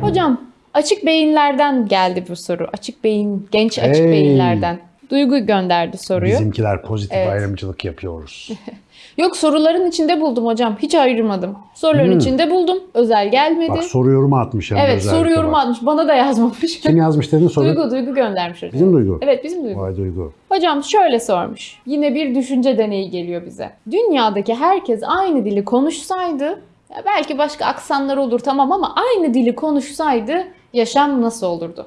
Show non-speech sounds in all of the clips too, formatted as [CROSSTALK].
Hocam açık beyinlerden geldi bu soru. Açık beyin, genç açık Hey. beyinlerden. Duygu gönderdi soruyu. Bizimkiler pozitif Evet. ayrımcılık yapıyoruz. [LAUGHS] Yok soruların içinde buldum hocam. Hiç ayırmadım. Soruların Hmm. içinde buldum. Özel gelmedi. Bak soru yorumu atmış de evet soru yorumu bak. atmış. Bana da yazmamış. Kim yazmış dedin soru? Duygu, Duygu göndermiş hocam. Bizim Duygu. Evet bizim Duygu. Vay Duygu. Hocam şöyle sormuş. Yine bir düşünce deneyi geliyor bize. Dünyadaki herkes aynı dili konuşsaydı, belki başka aksanlar olur tamam ama aynı dili konuşsaydı yaşam nasıl olurdu?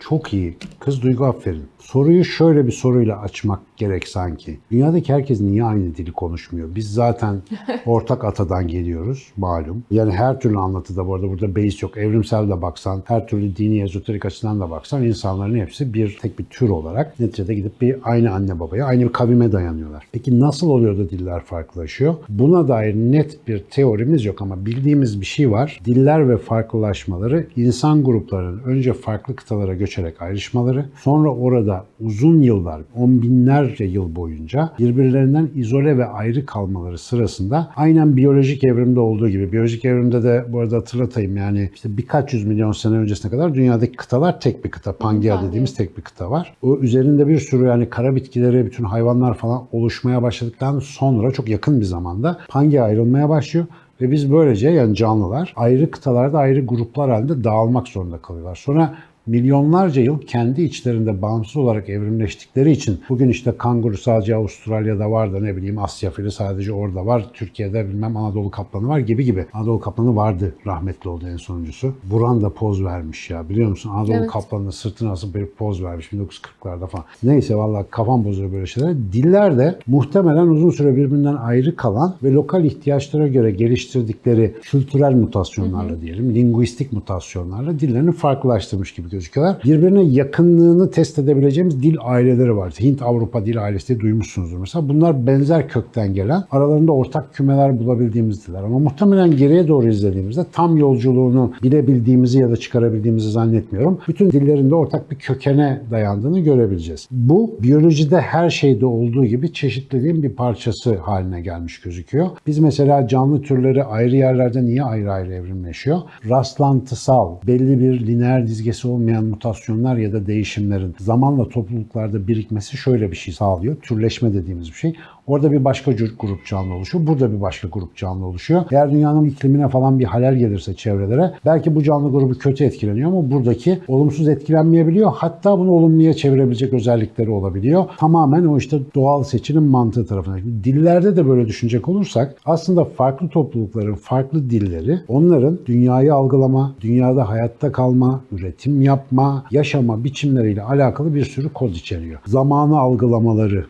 Çok iyi. Kız Duygu aferin. Soruyu şöyle bir soruyla açmak gerek sanki. Dünyadaki herkes niye aynı dili konuşmuyor? Biz zaten [LAUGHS] ortak atadan geliyoruz malum. Yani her türlü anlatıda bu arada burada beis yok. Evrimsel de baksan, her türlü dini ezoterik açıdan da baksan insanların hepsi bir tek bir tür olarak neticede gidip bir aynı anne babaya, aynı bir kavime dayanıyorlar. Peki nasıl oluyor da diller farklılaşıyor? Buna dair net bir teorimiz yok ama bildiğimiz bir şey var. Diller ve farklılaşmaları insan gruplarının önce farklı kıtalara göçerek ayrışmaları, sonra orada uzun yıllar, on binlerce yıl boyunca birbirlerinden izole ve ayrı kalmaları sırasında aynen biyolojik evrimde olduğu gibi, biyolojik evrimde de bu arada hatırlatayım yani işte birkaç yüz milyon sene öncesine kadar dünyadaki kıtalar tek bir kıta. Pangea dediğimiz tek bir kıta var. O üzerinde bir sürü yani kara bitkileri, bütün hayvanlar falan oluşmaya başladıktan sonra çok yakın bir zamanda Pangea ayrılmaya başlıyor. Ve biz böylece yani canlılar ayrı kıtalarda ayrı gruplar halinde dağılmak zorunda kalıyorlar. Sonra milyonlarca yıl kendi içlerinde bağımsız olarak evrimleştikleri için bugün işte kanguru sadece Avustralya'da var da ne bileyim Asya fili sadece orada var. Türkiye'de bilmem Anadolu kaplanı var gibi gibi. Anadolu kaplanı vardı rahmetli oldu en sonuncusu. Buran da poz vermiş ya biliyor musun? Anadolu Evet. kaplanının sırtına asıp bir poz vermiş 1940'larda falan. Neyse vallahi kafam bozuyor böyle şeyler. Diller de muhtemelen uzun süre birbirinden ayrı kalan ve lokal ihtiyaçlara göre geliştirdikleri kültürel mutasyonlarla diyelim, linguistik mutasyonlarla dillerini farklılaştırmış gibi gözüküyorlar. Birbirine yakınlığını test edebileceğimiz dil aileleri var. Hint-Avrupa dil ailesi diye duymuşsunuzdur mesela. Bunlar benzer kökten gelen, aralarında ortak kümeler bulabildiğimiz diller. Ama muhtemelen geriye doğru izlediğimizde tam yolculuğunu bilebildiğimizi ya da çıkarabildiğimizi zannetmiyorum. Bütün dillerin de ortak bir kökene dayandığını görebileceğiz. Bu biyolojide her şeyde olduğu gibi çeşitliliğin bir parçası haline gelmiş gözüküyor. Biz mesela canlı türleri ayrı yerlerde niye ayrı ayrı evrimleşiyor? Rastlantısal, belli bir lineer dizgesi olmayan mutasyonlar ya da değişimlerin zamanla topluluklarda birikmesi şöyle bir şey sağlıyor. Türleşme dediğimiz bir şey. Orada bir başka grup canlı oluşuyor. Burada bir başka grup canlı oluşuyor. Eğer dünyanın iklimine falan bir halel gelirse çevrelere belki bu canlı grubu kötü etkileniyor ama buradaki olumsuz etkilenmeyebiliyor. Hatta bunu olumluya çevirebilecek özellikleri olabiliyor. Tamamen o işte doğal seçilim mantığı tarafından. Dillerde de böyle düşünecek olursak aslında farklı toplulukların farklı dilleri onların dünyayı algılama, dünyada hayatta kalma, üretim yapma, yaşama biçimleriyle alakalı bir sürü kod içeriyor. Zamanı algılamaları,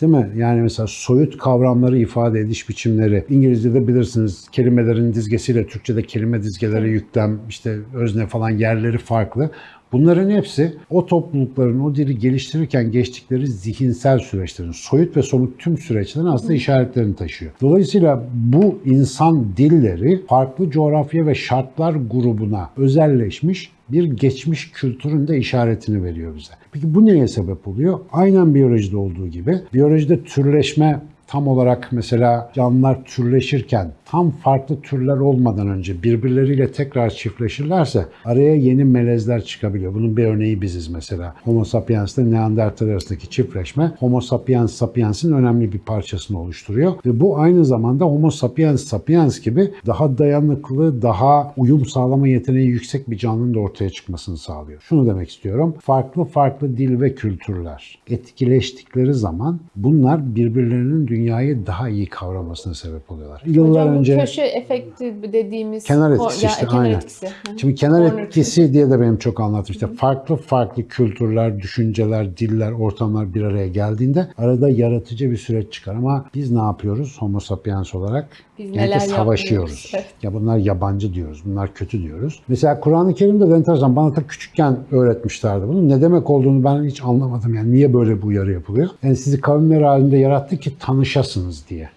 Değil mi? Yani mesela soyut kavramları ifade ediş biçimleri. İngilizce'de bilirsiniz kelimelerin dizgesiyle Türkçe'de kelime dizgeleri yüklem, işte özne falan yerleri farklı. Bunların hepsi o toplulukların o dili geliştirirken geçtikleri zihinsel süreçlerin, soyut ve somut tüm süreçlerin aslında işaretlerini taşıyor. Dolayısıyla bu insan dilleri farklı coğrafya ve şartlar grubuna özelleşmiş bir geçmiş kültürün de işaretini veriyor bize. Peki bu neye sebep oluyor? Aynen biyolojide olduğu gibi biyolojide türleşme tam olarak mesela canlılar türleşirken tam farklı türler olmadan önce birbirleriyle tekrar çiftleşirlerse araya yeni melezler çıkabiliyor. Bunun bir örneği biziz mesela. Homo sapiens ile Neandertal arasındaki çiftleşme Homo sapiens sapiens'in önemli bir parçasını oluşturuyor. Ve bu aynı zamanda Homo sapiens sapiens gibi daha dayanıklı, daha uyum sağlama yeteneği yüksek bir canlının da ortaya çıkmasını sağlıyor. Şunu demek istiyorum. Farklı farklı dil ve kültürler etkileştikleri zaman bunlar birbirlerinin dünyayı daha iyi kavramasına sebep oluyorlar. Yıllar Hocam önce köşe efekti dediğimiz Kenar etkisi ya, işte, kenar aynen. etkisi. Şimdi kenar etkisi diye de benim çok anlattım. İşte farklı farklı kültürler, düşünceler, diller, ortamlar bir araya geldiğinde arada yaratıcı bir süreç çıkar. Ama biz ne yapıyoruz homo sapiens olarak? Biz neler savaşıyoruz. Evet. Ya bunlar yabancı diyoruz, bunlar kötü diyoruz. Mesela Kur'an-ı Kerim'de de enteresan bana da küçükken öğretmişlerdi bunu. Ne demek olduğunu ben hiç anlamadım. Yani niye böyle bu uyarı yapılıyor? Yani sizi kavimler halinde yarattı ki tanışasınız diye.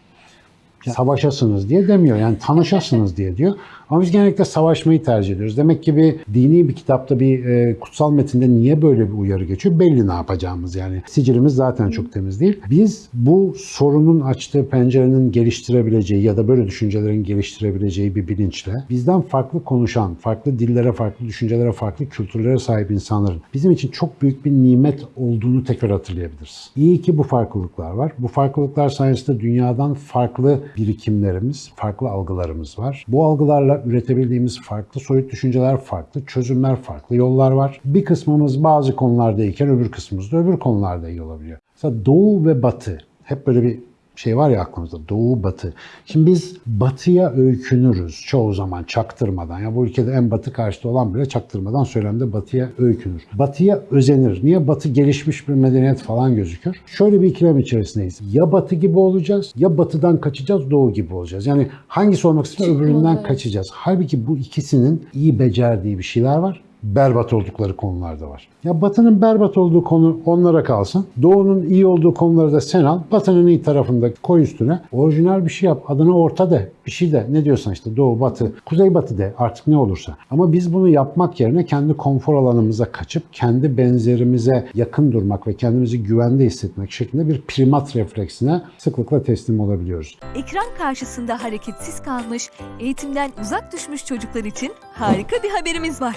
Savaşasınız diye demiyor. Yani tanışasınız diye diyor. Ama biz genellikle savaşmayı tercih ediyoruz. Demek ki bir dini bir kitapta bir e, kutsal metinde niye böyle bir uyarı geçiyor? Belli ne yapacağımız yani. Sicilimiz zaten çok temiz değil. Biz bu sorunun açtığı pencerenin geliştirebileceği ya da böyle düşüncelerin geliştirebileceği bir bilinçle bizden farklı konuşan, farklı dillere, farklı düşüncelere, farklı kültürlere sahip insanların bizim için çok büyük bir nimet olduğunu tekrar hatırlayabiliriz. İyi ki bu farklılıklar var. Bu farklılıklar sayesinde dünyadan farklı birikimlerimiz, farklı algılarımız var. Bu algılarla üretebildiğimiz farklı soyut düşünceler, farklı çözümler, farklı yollar var. Bir kısmımız bazı konularda iyiken öbür kısmımız da öbür konularda iyi olabiliyor. Mesela Doğu ve Batı hep böyle bir şey var ya aklımızda doğu batı. Şimdi biz batıya öykünürüz çoğu zaman çaktırmadan. Ya bu ülkede en batı karşıtı olan bile çaktırmadan söylemde batıya öykünür. Batıya özenir. Niye batı gelişmiş bir medeniyet falan gözükür? Şöyle bir ikilem içerisindeyiz. Ya batı gibi olacağız ya batıdan kaçacağız doğu gibi olacağız. Yani hangisi olmak istiyorsa öbüründen kaçacağız. Halbuki bu ikisinin iyi becerdiği bir şeyler var berbat oldukları konularda var. Ya Batı'nın berbat olduğu konu onlara kalsın. Doğu'nun iyi olduğu konuları da sen al. Batı'nın iyi tarafında koy üstüne. Orijinal bir şey yap. Adına orta de. Bir şey de. Ne diyorsan işte Doğu, Batı, Kuzey Batı de. Artık ne olursa. Ama biz bunu yapmak yerine kendi konfor alanımıza kaçıp kendi benzerimize yakın durmak ve kendimizi güvende hissetmek şeklinde bir primat refleksine sıklıkla teslim olabiliyoruz. Ekran karşısında hareketsiz kalmış, eğitimden uzak düşmüş çocuklar için harika bir haberimiz var.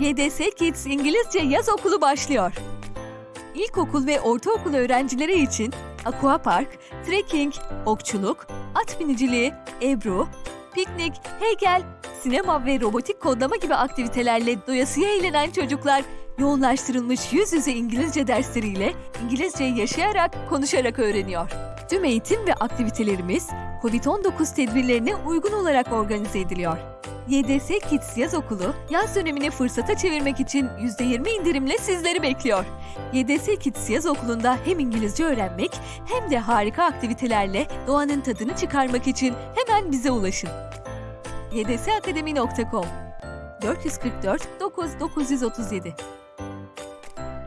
YDS Kids İngilizce Yaz Okulu başlıyor. İlkokul ve ortaokul öğrencileri için aquapark, trekking, okçuluk, at biniciliği, ebru, piknik, heykel, sinema ve robotik kodlama gibi aktivitelerle doyasıya eğlenen çocuklar yoğunlaştırılmış yüz yüze İngilizce dersleriyle İngilizceyi yaşayarak, konuşarak öğreniyor. Tüm eğitim ve aktivitelerimiz COVID-19 tedbirlerine uygun olarak organize ediliyor. YDS Kids Yaz Okulu, yaz dönemini fırsata çevirmek için %20 indirimle sizleri bekliyor. YDS Kids Yaz Okulu'nda hem İngilizce öğrenmek hem de harika aktivitelerle doğanın tadını çıkarmak için hemen bize ulaşın. ydsakademi.com 444 9937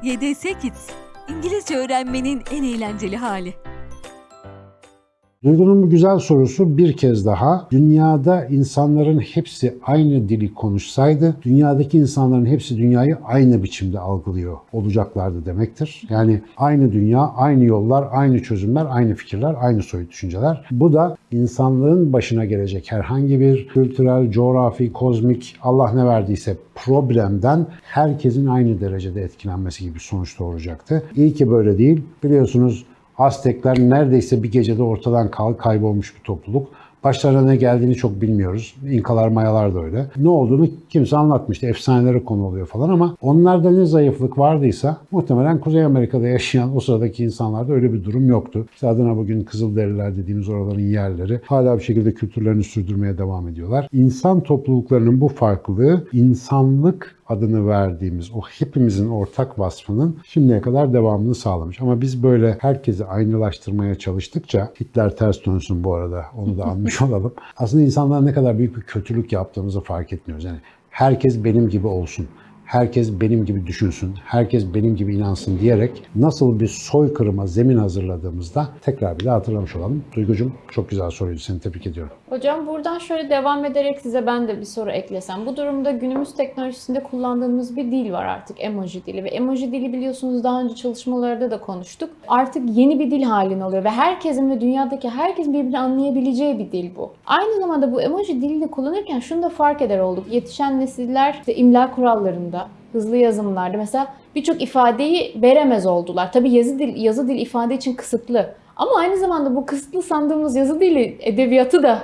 YDS Kids, İngilizce öğrenmenin en eğlenceli hali. Duygu'nun bu güzel sorusu bir kez daha dünyada insanların hepsi aynı dili konuşsaydı dünyadaki insanların hepsi dünyayı aynı biçimde algılıyor olacaklardı demektir. Yani aynı dünya, aynı yollar, aynı çözümler, aynı fikirler, aynı soyut düşünceler. Bu da insanlığın başına gelecek herhangi bir kültürel, coğrafi, kozmik Allah ne verdiyse problemden herkesin aynı derecede etkilenmesi gibi sonuç doğuracaktı. İyi ki böyle değil. Biliyorsunuz Aztekler neredeyse bir gecede ortadan kaybolmuş bir topluluk. Başlarına ne geldiğini çok bilmiyoruz. İnkalar, Mayalar da öyle. Ne olduğunu kimse anlatmıştı. Efsanelere konu oluyor falan ama onlarda ne zayıflık vardıysa muhtemelen Kuzey Amerika'da yaşayan o sıradaki insanlarda öyle bir durum yoktu. İşte adına bugün Kızılderililer dediğimiz oraların yerleri hala bir şekilde kültürlerini sürdürmeye devam ediyorlar. İnsan topluluklarının bu farklılığı insanlık adını verdiğimiz o hepimizin ortak vasfının şimdiye kadar devamını sağlamış. Ama biz böyle herkesi aynılaştırmaya çalıştıkça Hitler ters dönsün bu arada onu da anmış [LAUGHS] olalım. Aslında insanlara ne kadar büyük bir kötülük yaptığımızı fark etmiyoruz. Yani herkes benim gibi olsun herkes benim gibi düşünsün, herkes benim gibi inansın diyerek nasıl bir soykırıma zemin hazırladığımızda tekrar bir de hatırlamış olalım. Duygucum çok güzel soruydu. Seni tebrik ediyorum. Hocam buradan şöyle devam ederek size ben de bir soru eklesem. Bu durumda günümüz teknolojisinde kullandığımız bir dil var artık emoji dili ve emoji dili biliyorsunuz daha önce çalışmalarda da konuştuk. Artık yeni bir dil halini alıyor ve herkesin ve dünyadaki herkesin birbirini anlayabileceği bir dil bu. Aynı zamanda bu emoji dilini kullanırken şunu da fark eder olduk. Yetişen nesiller işte imla kurallarında, hızlı yazımlarda mesela birçok ifadeyi veremez oldular. Tabii yazı dil, yazı dil ifade için kısıtlı. Ama aynı zamanda bu kısıtlı sandığımız yazı dili edebiyatı da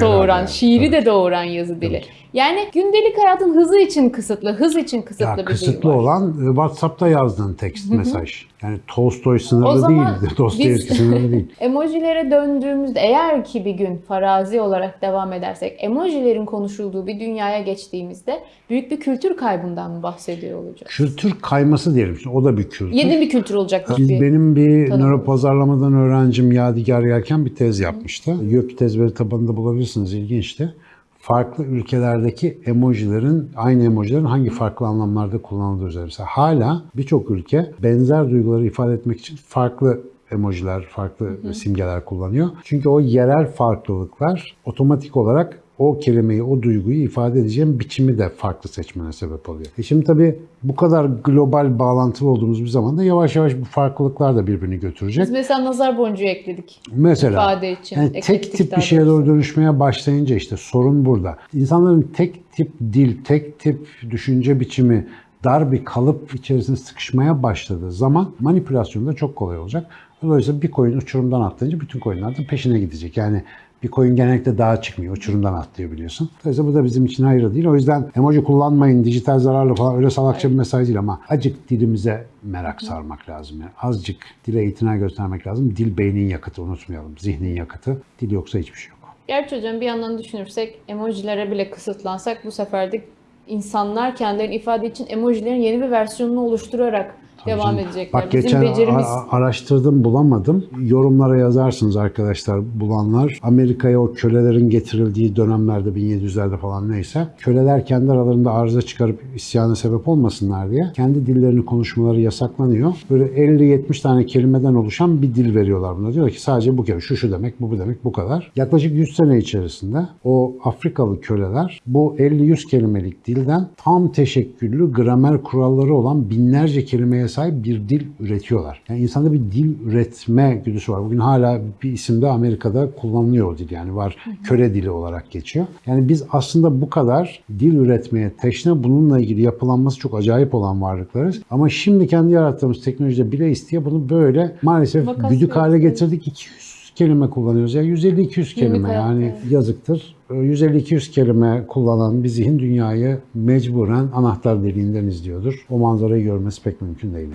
doğuran, evet, şiiri evet. de doğuran yazı dili. Evet. Yani gündelik hayatın hızı için kısıtlı, hız için kısıtlı Ya bir kısıtlı dil var. olan e, WhatsApp'ta yazdığın tekst mesaj. Yani Tolstoy sınırlı değil, Dostoyevski biz- sınırlı değil. [LAUGHS] Emojilere döndüğümüzde eğer ki bir gün farazi olarak devam edersek emojilerin konuşulduğu bir dünyaya geçtiğimizde büyük bir kültür kaybından mı bahsediyor olacağız? Kültür kayması diyelim. Şimdi o da bir kültür. Yeni bir kültür olacak. Biz, bir- benim bir tanım. nöropazarlamadan öğrencim Yadigar Yelken bir tez yapmıştı. YÖK tez veri tabanında bulabilirsiniz. ilginçti. Farklı ülkelerdeki emojilerin, aynı emojilerin hangi farklı anlamlarda kullanıldığı üzerine. Mesela hala birçok ülke benzer duyguları ifade etmek için farklı emojiler, farklı simgeler kullanıyor. Çünkü o yerel farklılıklar otomatik olarak o kelimeyi, o duyguyu ifade edeceğim biçimi de farklı seçmene sebep oluyor. E şimdi tabii bu kadar global bağlantılı olduğumuz bir zamanda yavaş yavaş bu farklılıklar da birbirini götürecek. Biz mesela nazar boncuğu ekledik. Mesela ifade için. yani tek tip bir şeye doğru dönüşmeye başlayınca işte sorun burada. İnsanların tek tip dil, tek tip düşünce biçimi dar bir kalıp içerisinde sıkışmaya başladığı zaman manipülasyon da çok kolay olacak. Dolayısıyla bir koyun uçurumdan atlayınca bütün koyunlar da peşine gidecek. Yani bir koyun genellikle dağa çıkmıyor, uçurumdan atlıyor biliyorsun. Dolayısıyla bu da bizim için hayır değil. O yüzden emoji kullanmayın, dijital zararlı falan öyle salakça bir mesaj değil ama acık dilimize merak sarmak lazım. Yani azıcık dile itina göstermek lazım. Dil beynin yakıtı unutmayalım, zihnin yakıtı. Dil yoksa hiçbir şey yok. Gerçi hocam bir yandan düşünürsek emojilere bile kısıtlansak bu sefer de insanlar kendilerini ifade için emojilerin yeni bir versiyonunu oluşturarak devam Canım. edecekler. Bak Bizim geçen becerimiz araştırdım bulamadım. Yorumlara yazarsınız arkadaşlar bulanlar. Amerika'ya o kölelerin getirildiği dönemlerde 1700'lerde falan neyse köleler kendi aralarında arıza çıkarıp isyana sebep olmasınlar diye kendi dillerini konuşmaları yasaklanıyor. Böyle 50-70 tane kelimeden oluşan bir dil veriyorlar buna. Diyor ki sadece bu kelime şu şu demek bu bu demek bu kadar. Yaklaşık 100 sene içerisinde o Afrikalı köleler bu 50-100 kelimelik dilden tam teşekküllü gramer kuralları olan binlerce kelimeye sahip bir dil üretiyorlar. Yani insanda bir dil üretme güdüsü var. Bugün hala bir isimde Amerika'da kullanılıyor o dil. Yani var köle dili olarak geçiyor. Yani biz aslında bu kadar dil üretmeye teşne bununla ilgili yapılanması çok acayip olan varlıklarız. Ama şimdi kendi yarattığımız teknolojide bile isteye bunu böyle maalesef güdük hale getirdik. 200 kelime kullanıyoruz. Ya 150-200 kelime yani yazıktır. 150-200 kelime kullanan bir zihin dünyayı mecburen anahtar deliğinden izliyordur. O manzarayı görmesi pek mümkün değil.